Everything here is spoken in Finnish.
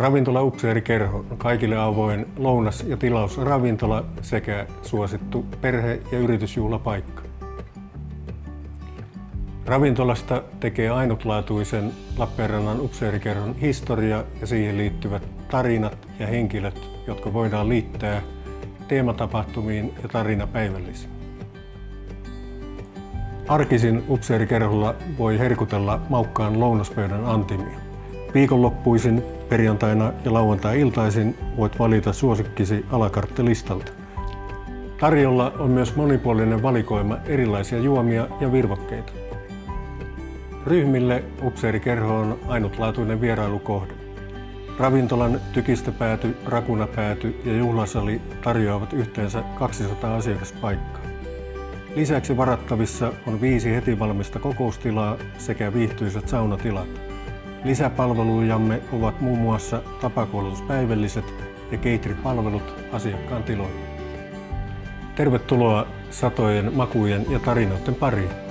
Ravintola Upseerikerho on kaikille avoin lounas- ja tilausravintola sekä suosittu perhe- ja yritysjuhlapaikka. Ravintolasta tekee ainutlaatuisen Lappeenrannan Upseerikerhon historia ja siihen liittyvät tarinat ja henkilöt, jotka voidaan liittää teematapahtumiin ja tarinapäivällisiin. Arkisin upseerikerholla voi herkutella maukkaan lounaspöydän antimia. Viikonloppuisin, perjantaina ja lauantai-iltaisin voit valita suosikkisi alakarttelistalta. Tarjolla on myös monipuolinen valikoima erilaisia juomia ja virvokkeita. Ryhmille upseerikerho on ainutlaatuinen vierailukohde. Ravintolan tykistöpääty, rakunapääty ja juhlasali tarjoavat yhteensä 200 asiakaspaikkaa. Lisäksi varattavissa on viisi heti valmista kokoustilaa sekä viihtyisät saunatilat. Lisäpalvelujamme ovat muun muassa tapakoulutuspäivälliset ja keitripalvelut asiakkaan tiloille. Tervetuloa satojen makujen ja tarinoiden pariin.